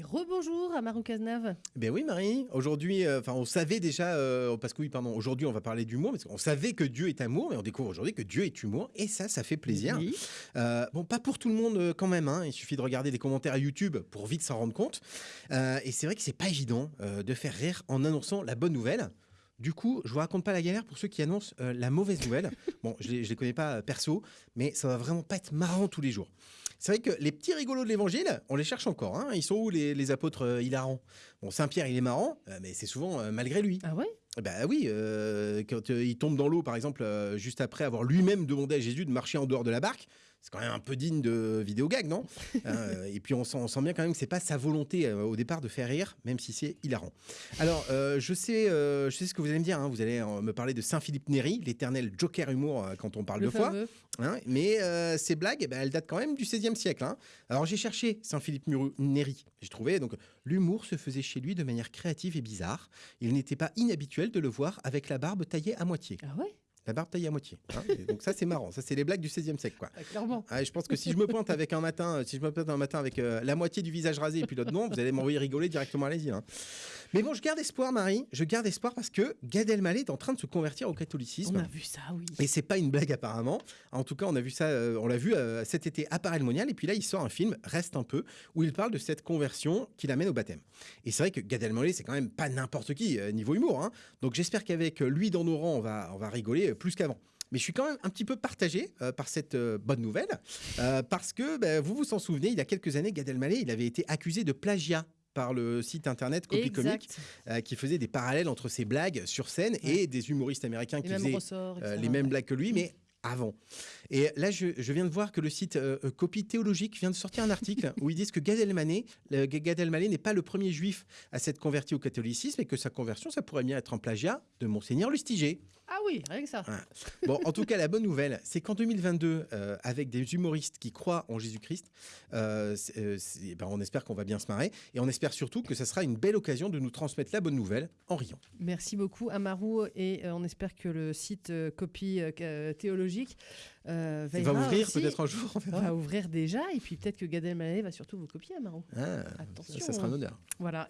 Et rebonjour à Marou Cazenave. Ben oui Marie, aujourd'hui, euh, enfin on savait déjà, euh, parce que oui pardon, aujourd'hui on va parler d'humour, parce qu'on savait que Dieu est amour, mais on découvre aujourd'hui que Dieu est humour, et ça, ça fait plaisir. Oui. Euh, bon, pas pour tout le monde quand même, hein, il suffit de regarder des commentaires à YouTube pour vite s'en rendre compte. Et c'est vrai que c'est pas évident de faire rire en annonçant la bonne nouvelle. Du coup, je vous raconte pas la galère pour ceux qui annoncent euh, la mauvaise nouvelle. Bon, je les, je les connais pas euh, perso, mais ça va vraiment pas être marrant tous les jours. C'est vrai que les petits rigolos de l'évangile, on les cherche encore. Hein. Ils sont où les, les apôtres euh, hilarants? Bon, Saint-Pierre, il est marrant, mais c'est souvent malgré lui. Ah ouais? Bah oui, euh, quand il tombe dans l'eau, par exemple, juste après avoir lui-même demandé à Jésus de marcher en dehors de la barque, c'est quand même un peu digne de vidéo gag, non Euh, Et puis on sent, on sent bien quand même que c'est pas sa volonté euh, au départ de faire rire, même si c'est hilarant. Alors, euh, je sais, je sais ce que vous allez me dire. hein. Vous allez me parler de Saint Philippe Néri, l'éternel Joker humour quand on parle Le de foi. Hein, mais ces blagues, ben, elles datent quand même du XVIe siècle. hein. Alors j'ai cherché Saint-Philippe Muru- Néri. J'ai trouvé donc l'humour se faisait chez lui de manière créative et bizarre. Il n'était pas inhabituel de le voir avec la barbe taillée à moitié. Ah ouais? La barbe taillée à moitié. hein. Donc ça c'est marrant. Ça c'est les blagues du XVIe siècle quoi. Ah, Clairement. Ah, je pense que si je me pointe avec un matin, euh, si je me pointe un matin avec euh, la moitié du visage rasé et puis l'autre non, vous allez m'envoyer rigoler directement à l'asile. hein. Mais bon, je garde espoir, Marie. Je garde espoir parce que Gad Elmaleh est en train de se convertir au catholicisme. On a vu ça, oui. Et c'est pas une blague apparemment. En tout cas, on a vu ça, euh, on l'a vu euh, cet été à Paris Monial. Et puis là, il sort un film, Reste un peu, où il parle de cette conversion qui l'amène au baptême. Et c'est vrai que Gad Elmaleh, c'est quand même pas n'importe qui euh, niveau humour. hein. Donc j'espère qu'avec lui dans nos rangs, on va, on va rigoler plus qu'avant. Mais je suis quand même un petit peu partagé euh, par cette euh, bonne nouvelle, euh, parce que ben, vous vous en souvenez, il y a quelques années, Gad Elmaleh, il avait été accusé de plagiat par le site internet Copy Comic, euh, qui faisait des parallèles entre ses blagues sur scène et des humoristes américains Les qui faisaient ressorts. euh, les mêmes blagues que lui, mais avant. Et là, je, je viens de voir que le site euh, euh, Copie Théologique vient de sortir un article où ils disent que Gad Elmaleh n'est pas le premier juif à s'être converti au catholicisme et que sa conversion, ça pourrait bien être un plagiat de Monseigneur Lustiger. Ah oui, rien que ça. Voilà. Bon, en tout cas, la bonne nouvelle, c'est qu'en 2022, euh, avec des humoristes qui croient en Jésus-Christ, euh, euh, c'est- ben, on espère qu'on va bien se marrer et on espère surtout que ça sera une belle occasion de nous transmettre la bonne nouvelle en riant. Merci beaucoup Amarou et euh, on espère que le site copie théologique veillera va ouvrir peut-être un jour, on verra. va ouvrir déjà et puis peut-être que Gad Elmaleh va surtout vous copier Amarou. Ah, Attention, ça sera hein. un honneur. Voilà.